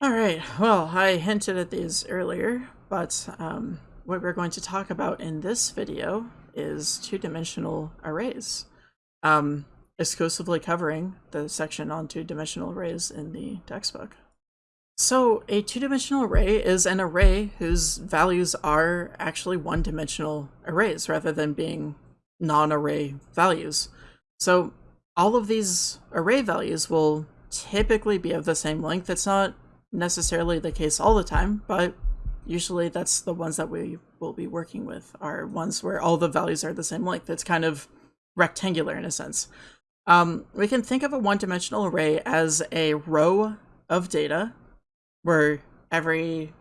All right, well, I hinted at these earlier, but um, what we're going to talk about in this video is two-dimensional arrays, um, exclusively covering the section on two-dimensional arrays in the textbook. So a two-dimensional array is an array whose values are actually one-dimensional arrays rather than being non-array values. So all of these array values will typically be of the same length. It's not necessarily the case all the time, but usually that's the ones that we will be working with are ones where all the values are the same length. It's kind of rectangular in a sense. Um, we can think of a one-dimensional array as a row of data where every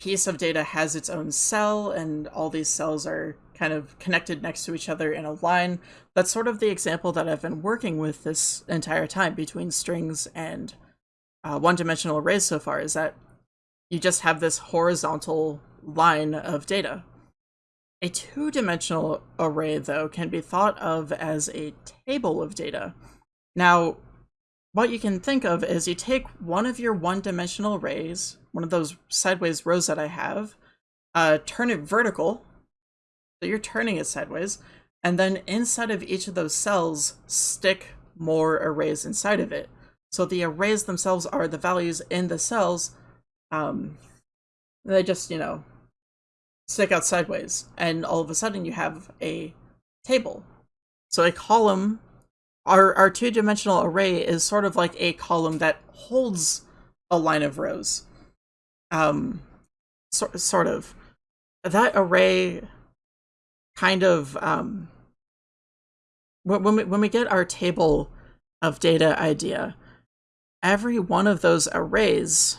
piece of data has its own cell and all these cells are kind of connected next to each other in a line. That's sort of the example that I've been working with this entire time between strings and uh, one-dimensional arrays so far is that you just have this horizontal line of data. A two-dimensional array, though, can be thought of as a table of data. Now, what you can think of is you take one of your one-dimensional arrays, one of those sideways rows that I have, uh, turn it vertical, so you're turning it sideways, and then inside of each of those cells, stick more arrays inside of it. So the arrays themselves are the values in the cells. Um, they just, you know, stick out sideways. And all of a sudden you have a table. So a column, our, our two-dimensional array is sort of like a column that holds a line of rows. Um, so, sort of. That array kind of, um, when we, when we get our table of data idea, every one of those arrays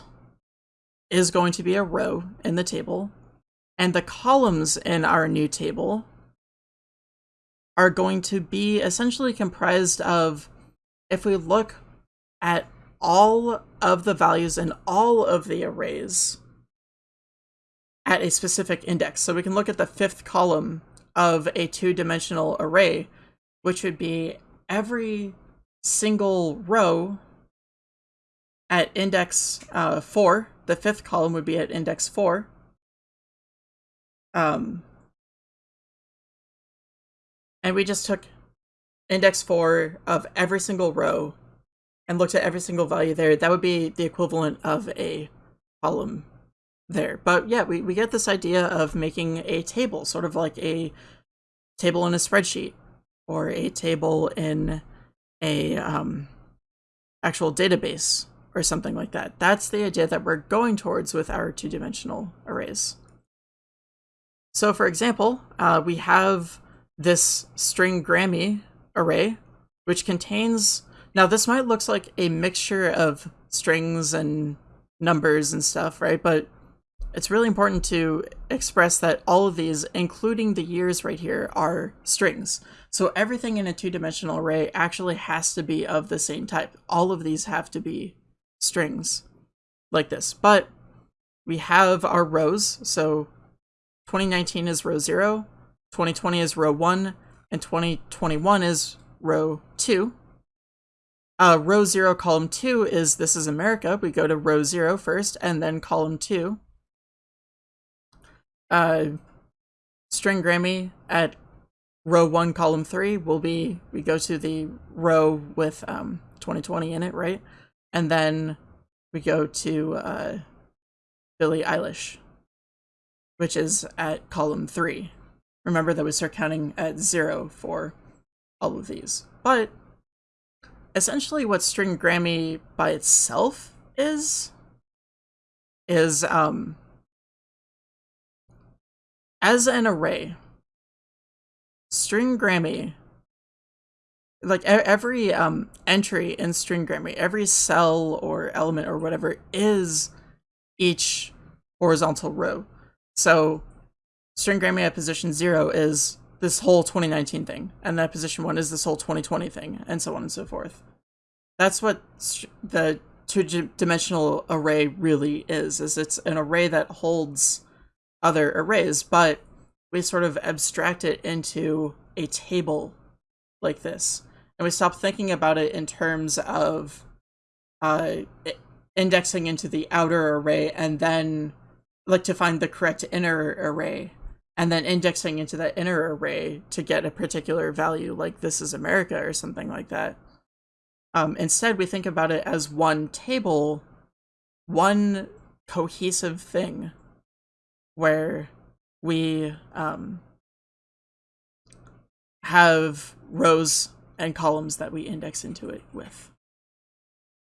is going to be a row in the table, and the columns in our new table are going to be essentially comprised of, if we look at all of the values in all of the arrays at a specific index. So we can look at the fifth column of a two-dimensional array, which would be every single row at index uh, 4. The fifth column would be at index 4. Um, and we just took index 4 of every single row and looked at every single value there. That would be the equivalent of a column there. But yeah, we, we get this idea of making a table, sort of like a table in a spreadsheet or a table in a um, actual database or something like that. That's the idea that we're going towards with our two-dimensional arrays. So for example, uh, we have this string Grammy array, which contains, now this might look like a mixture of strings and numbers and stuff, right? But it's really important to express that all of these, including the years right here, are strings. So everything in a two-dimensional array actually has to be of the same type. All of these have to be strings like this. But we have our rows. So 2019 is row 0, 2020 is row 1, and 2021 is row 2. Uh, row 0, column 2 is This is America. We go to row 0 first, and then column 2. Uh, string Grammy at row 1, column 3 will be, we go to the row with um, 2020 in it, right? And then we go to uh, Billie Eilish, which is at column three. Remember that we start counting at zero for all of these. But essentially what string Grammy by itself is, is um, as an array, string Grammy like every um, entry in string Grammy, every cell or element or whatever is each horizontal row. So string Grammy at position zero is this whole 2019 thing, and that position one is this whole 2020 thing, and so on and so forth. That's what the two-dimensional array really is, is it's an array that holds other arrays, but we sort of abstract it into a table like this and we stop thinking about it in terms of uh, indexing into the outer array and then like to find the correct inner array and then indexing into that inner array to get a particular value like this is America or something like that. Um, instead, we think about it as one table, one cohesive thing where we um, have rows and columns that we index into it with.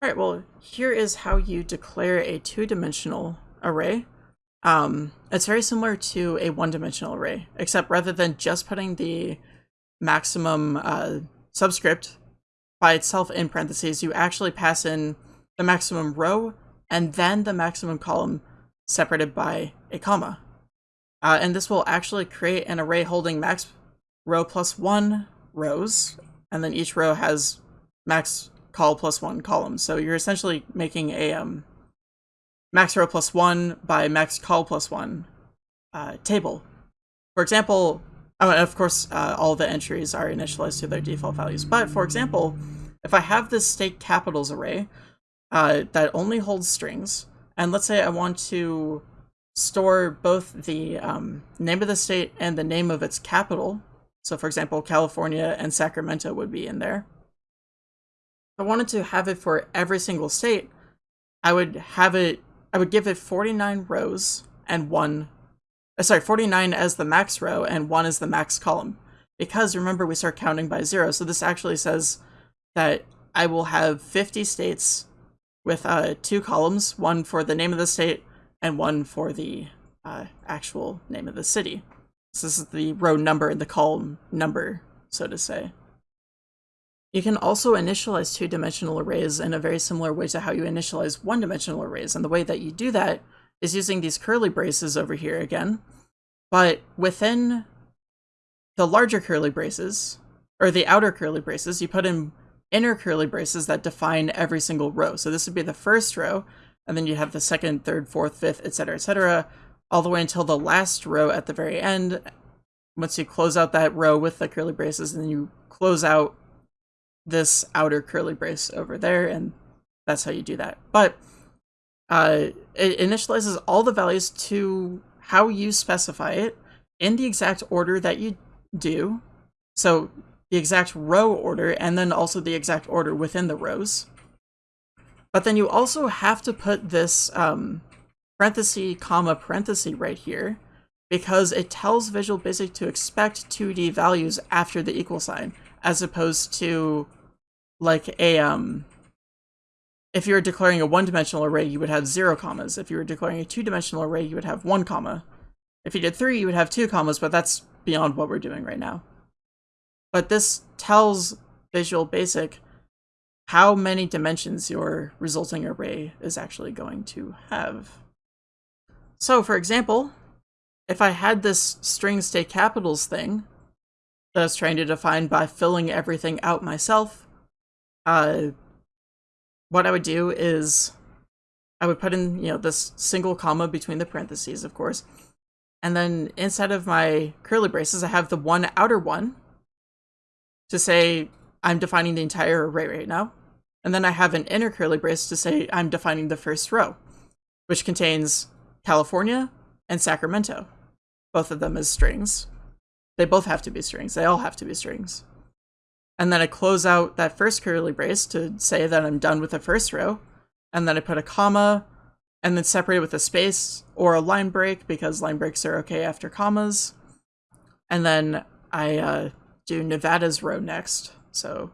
All right, well, here is how you declare a two-dimensional array. Um, it's very similar to a one-dimensional array, except rather than just putting the maximum uh, subscript by itself in parentheses, you actually pass in the maximum row and then the maximum column separated by a comma. Uh, and this will actually create an array holding max row plus one rows, and then each row has max call plus one columns. So you're essentially making a um, max row plus one by max call plus one uh, table. For example, oh, of course, uh, all the entries are initialized to their default values. But for example, if I have this state capitals array uh, that only holds strings, and let's say I want to store both the um, name of the state and the name of its capital. So for example, California and Sacramento would be in there. If I wanted to have it for every single state, I would have it, I would give it 49 rows and one, uh, sorry, 49 as the max row and one as the max column. Because remember, we start counting by zero. So this actually says that I will have 50 states with uh, two columns, one for the name of the state and one for the uh, actual name of the city. So this is the row number and the column number, so to say. You can also initialize two-dimensional arrays in a very similar way to how you initialize one-dimensional arrays, and the way that you do that is using these curly braces over here again, but within the larger curly braces, or the outer curly braces, you put in inner curly braces that define every single row. So this would be the first row, and then you have the second, third, fourth, fifth, etc., etc., all the way until the last row at the very end. Once you close out that row with the curly braces, and then you close out this outer curly brace over there, and that's how you do that. But uh, it initializes all the values to how you specify it in the exact order that you do. So the exact row order, and then also the exact order within the rows. But then you also have to put this um, parenthesis, comma, parenthesis right here, because it tells Visual Basic to expect 2D values after the equal sign, as opposed to like a, um, if you were declaring a one-dimensional array, you would have zero commas. If you were declaring a two-dimensional array, you would have one comma. If you did three, you would have two commas, but that's beyond what we're doing right now. But this tells Visual Basic how many dimensions your resulting array is actually going to have. So for example, if I had this string state capitals thing that I was trying to define by filling everything out myself, uh, what I would do is I would put in, you know, this single comma between the parentheses, of course, and then inside of my curly braces, I have the one outer one to say I'm defining the entire array right now. And then I have an inner curly brace to say I'm defining the first row, which contains California and Sacramento, both of them as strings. They both have to be strings. They all have to be strings. And then I close out that first curly brace to say that I'm done with the first row. And then I put a comma and then separate it with a space or a line break because line breaks are okay after commas. And then I uh, do Nevada's row next. So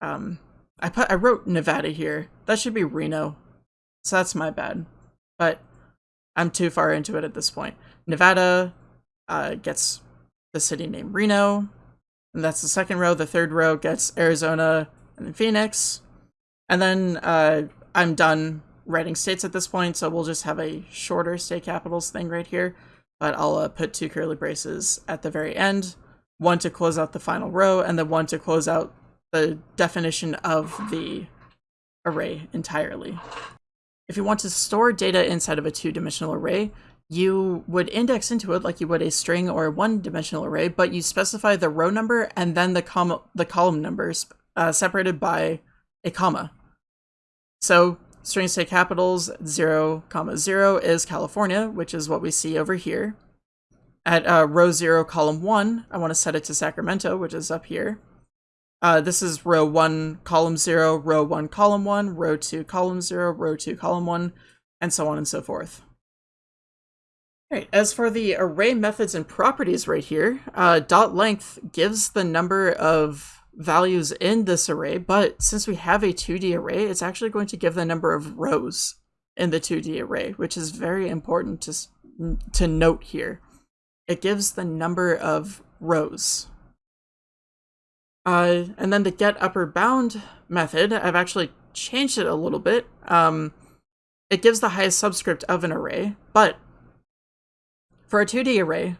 um, I put I wrote Nevada here. That should be Reno. So that's my bad. But I'm too far into it at this point. Nevada uh, gets the city name Reno. And that's the second row. The third row gets Arizona and then Phoenix. And then uh, I'm done writing states at this point, so we'll just have a shorter state capitals thing right here. But I'll uh, put two curly braces at the very end, one to close out the final row, and then one to close out the definition of the array entirely. If you want to store data inside of a two-dimensional array, you would index into it like you would a string or a one-dimensional array, but you specify the row number and then the, com the column numbers uh, separated by a comma. So string state capitals 0, comma 0 is California, which is what we see over here. At uh, row 0, column 1, I want to set it to Sacramento, which is up here. Uh, this is row 1, column 0, row 1, column 1, row 2, column 0, row 2, column 1, and so on and so forth. Right. As for the array methods and properties right here, uh, dot length gives the number of values in this array, but since we have a 2D array, it's actually going to give the number of rows in the 2D array, which is very important to, to note here. It gives the number of rows. Uh, and then the get upper bound method, I've actually changed it a little bit. Um, it gives the highest subscript of an array, but for a 2D array,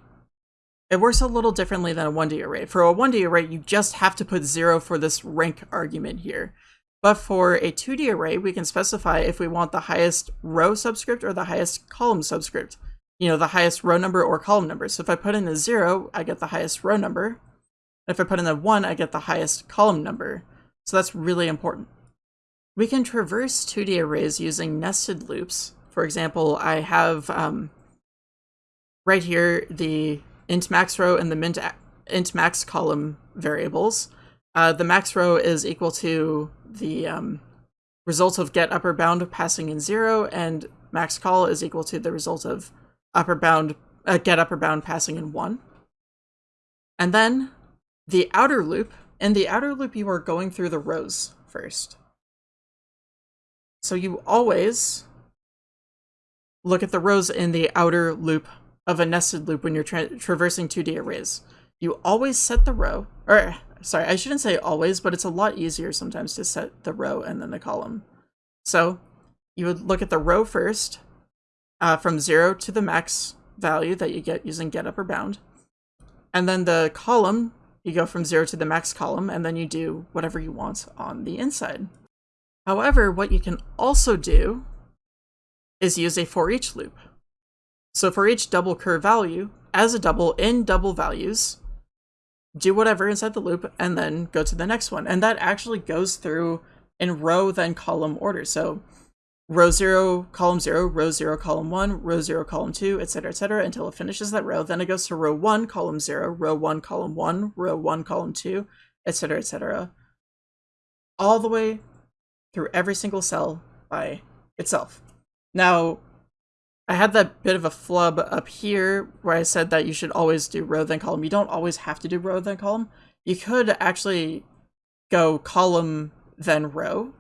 it works a little differently than a 1D array. For a 1D array, you just have to put 0 for this rank argument here. But for a 2D array, we can specify if we want the highest row subscript or the highest column subscript. You know, the highest row number or column number. So if I put in a 0, I get the highest row number. If I put in a 1, I get the highest column number. So that's really important. We can traverse 2D arrays using nested loops. For example, I have um, right here the int max row and the mint int max column variables. Uh, the max row is equal to the um, result of get upper bound passing in zero, and max call is equal to the result of upper bound uh, get upper bound passing in one. And then the outer loop, in the outer loop, you are going through the rows first. So you always look at the rows in the outer loop of a nested loop when you're tra traversing 2D arrays. You always set the row, or sorry, I shouldn't say always, but it's a lot easier sometimes to set the row and then the column. So you would look at the row first, uh, from zero to the max value that you get using get upper bound. And then the column you go from zero to the max column, and then you do whatever you want on the inside. However, what you can also do is use a for each loop. So for each double curve value, as a double in double values, do whatever inside the loop and then go to the next one. And that actually goes through in row then column order. So row 0, column 0, row 0, column 1, row 0, column 2, etc., etc., until it finishes that row. Then it goes to row 1, column 0, row 1, column 1, row 1, column 2, etc., etc. All the way through every single cell by itself. Now, I had that bit of a flub up here where I said that you should always do row then column. You don't always have to do row then column. You could actually go column then row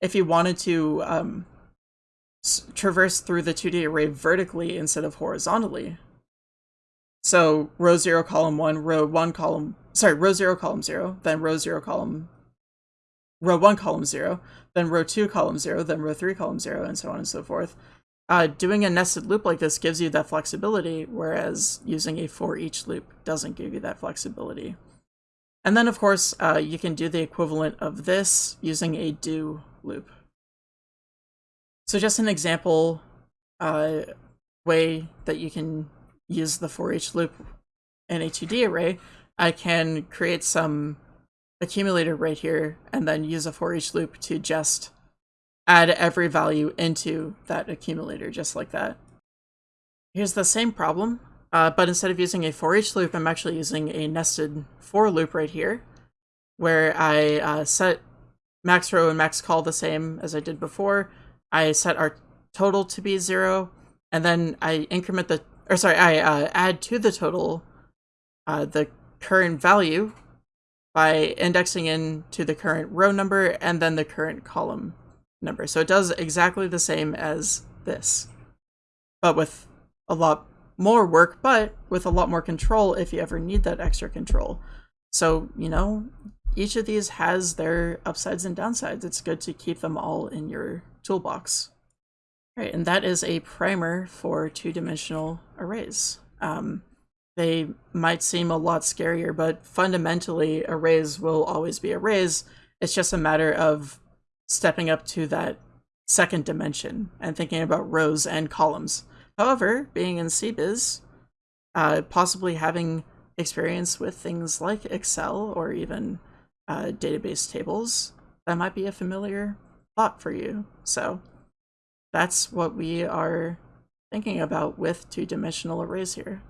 if you wanted to um, traverse through the 2D array vertically instead of horizontally. So row 0, column 1, row 1, column, sorry, row 0, column 0, then row 0, column, row 1, column 0, then row 2, column 0, then row 3, column 0, and so on and so forth. Uh, doing a nested loop like this gives you that flexibility, whereas using a for each loop doesn't give you that flexibility. And then, of course, uh, you can do the equivalent of this using a do loop. So just an example uh, way that you can use the for each loop in a 2D array, I can create some accumulator right here and then use a for each loop to just add every value into that accumulator just like that. Here's the same problem, uh, but instead of using a for each loop, I'm actually using a nested for loop right here, where I uh, set max row and max call the same as I did before, I set our total to be zero, and then I increment the, or sorry, I uh, add to the total uh, the current value by indexing into the current row number and then the current column number. So it does exactly the same as this, but with a lot more work, but with a lot more control if you ever need that extra control. So, you know, each of these has their upsides and downsides. It's good to keep them all in your toolbox. All right, and that is a primer for two-dimensional arrays. Um, they might seem a lot scarier, but fundamentally arrays will always be arrays. It's just a matter of stepping up to that second dimension and thinking about rows and columns. However, being in CBiz, uh, possibly having experience with things like Excel or even uh, database tables, that might be a familiar lot for you. So that's what we are thinking about with two-dimensional arrays here.